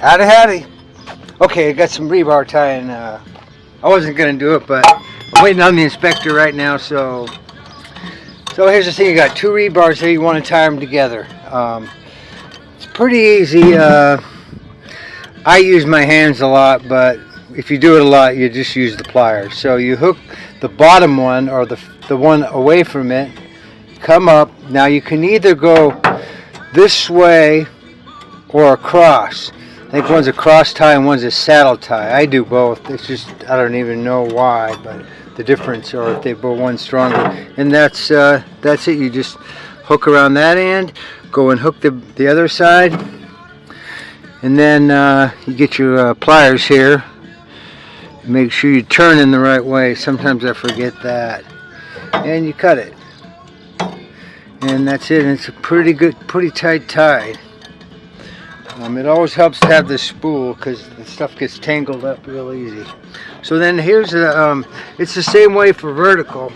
Howdy, howdy. Okay, I got some rebar tying. Uh, I wasn't gonna do it, but I'm waiting on the inspector right now. So, so here's the thing: you got two rebars here. You want to tie them together. Um, it's pretty easy. Uh, I use my hands a lot, but if you do it a lot, you just use the pliers. So you hook the bottom one or the the one away from it. Come up. Now you can either go this way or across. I think one's a cross tie and one's a saddle tie. I do both. It's just I don't even know why, but the difference, or if they both one stronger. And that's uh, that's it. You just hook around that end, go and hook the the other side, and then uh, you get your uh, pliers here. Make sure you turn in the right way. Sometimes I forget that, and you cut it. And that's it. And it's a pretty good, pretty tight tie. Um, it always helps to have this spool because the stuff gets tangled up real easy. So then here's a, um, it's the same way for vertical.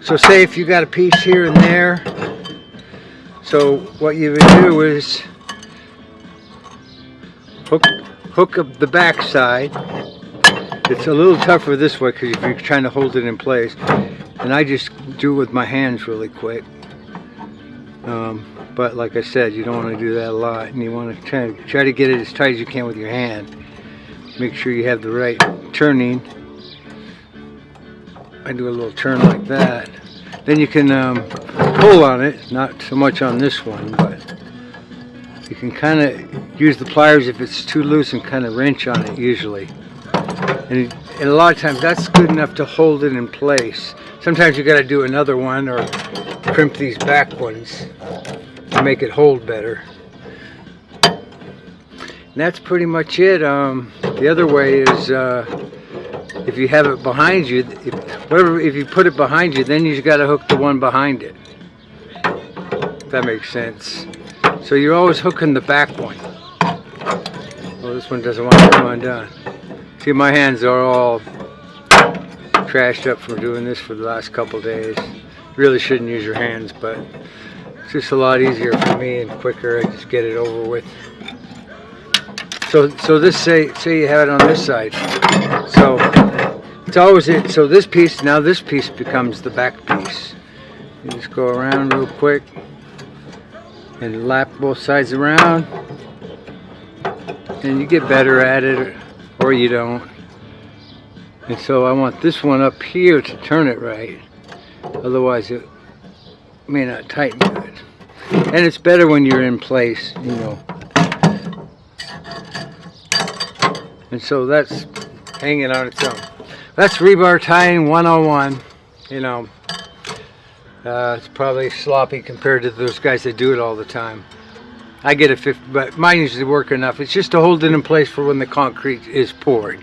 So say if you got a piece here and there, so what you would do is hook, hook up the back side. It's a little tougher this way because if you're trying to hold it in place. And I just do it with my hands really quick. Um, but like I said you don't want to do that a lot and you want to try, try to get it as tight as you can with your hand. Make sure you have the right turning. I do a little turn like that. Then you can um, pull on it not so much on this one but you can kind of use the pliers if it's too loose and kind of wrench on it usually. And, and a lot of times that's good enough to hold it in place. Sometimes you got to do another one or crimp these back ones to make it hold better. And that's pretty much it. Um, the other way is uh, if you have it behind you, if, whatever, if you put it behind you, then you just got to hook the one behind it. If that makes sense. So you're always hooking the back one. Well, this one doesn't want to come undone. See, my hands are all trashed up from doing this for the last couple days. Really shouldn't use your hands, but it's just a lot easier for me and quicker. I just get it over with. So, so this say say you have it on this side. So it's always it. So this piece now this piece becomes the back piece. You just go around real quick and lap both sides around, and you get better at it, or you don't. And so I want this one up here to turn it right. Otherwise it may not tighten good. And it's better when you're in place, you know. And so that's hanging on its own. That's rebar tying 101, you know. Uh, it's probably sloppy compared to those guys that do it all the time. I get a 50, but mine usually work enough. It's just to hold it in place for when the concrete is poured.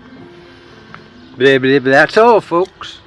Blah. That's all, folks.